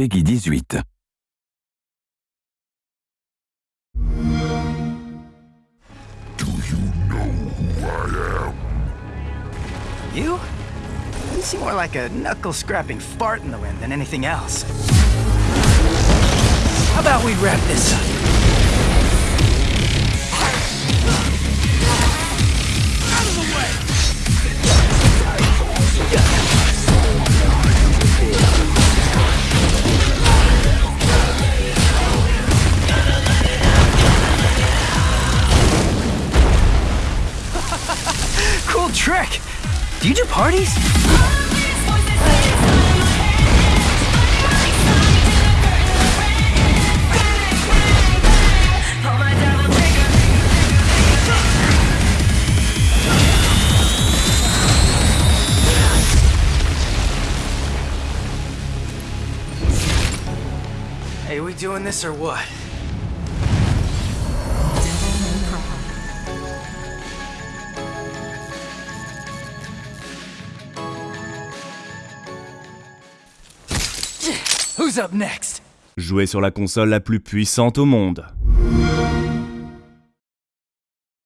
Peggy 18. You? You seem more like a knuckle-scrapping fart in the wind than anything else. How about we wrap this up? Cool trick! Do you do parties? Hey, we doing this or what? Who's up next? Jouer sur la console la plus puissante au monde.